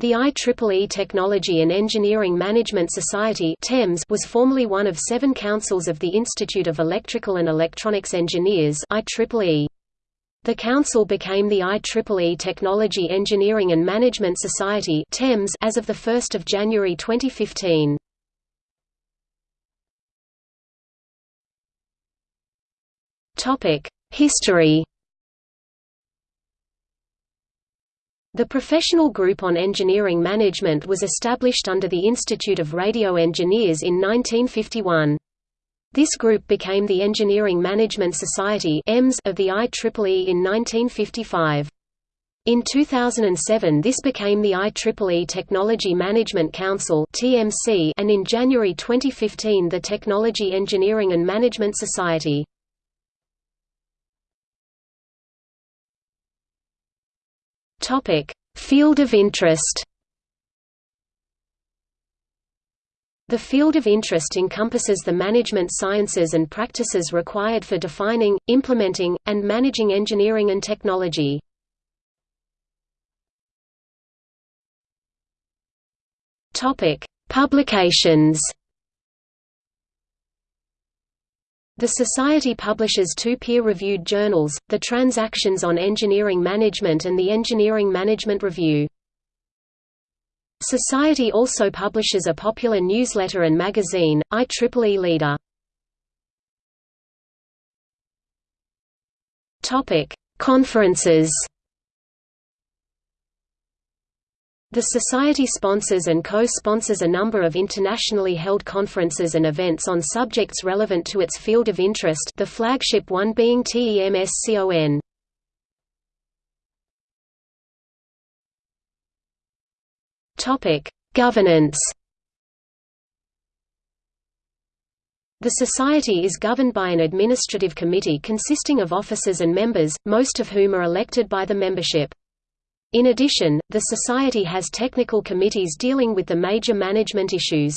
The IEEE Technology and Engineering Management Society TEMS was formerly one of seven councils of the Institute of Electrical and Electronics Engineers The council became the IEEE Technology Engineering and Management Society TEMS as of 1 January 2015. History The Professional Group on Engineering Management was established under the Institute of Radio Engineers in 1951. This group became the Engineering Management Society of the IEEE in 1955. In 2007 this became the IEEE Technology Management Council and in January 2015 the Technology Engineering and Management Society. Topic: Field of interest. The field of interest encompasses the management sciences and practices required for defining, implementing, and managing engineering and technology. Topic: Publications. The Society publishes two peer-reviewed journals, the Transactions on Engineering Management and the Engineering Management Review. Society also publishes a popular newsletter and magazine, IEEE Leader. Conferences The Society sponsors and co-sponsors a number of internationally held conferences and events on subjects relevant to its field of interest the flagship one being TEMSCON. Governance The Society is governed by an administrative committee consisting of officers and members, most of whom are elected by the membership. In addition, the Society has technical committees dealing with the major management issues.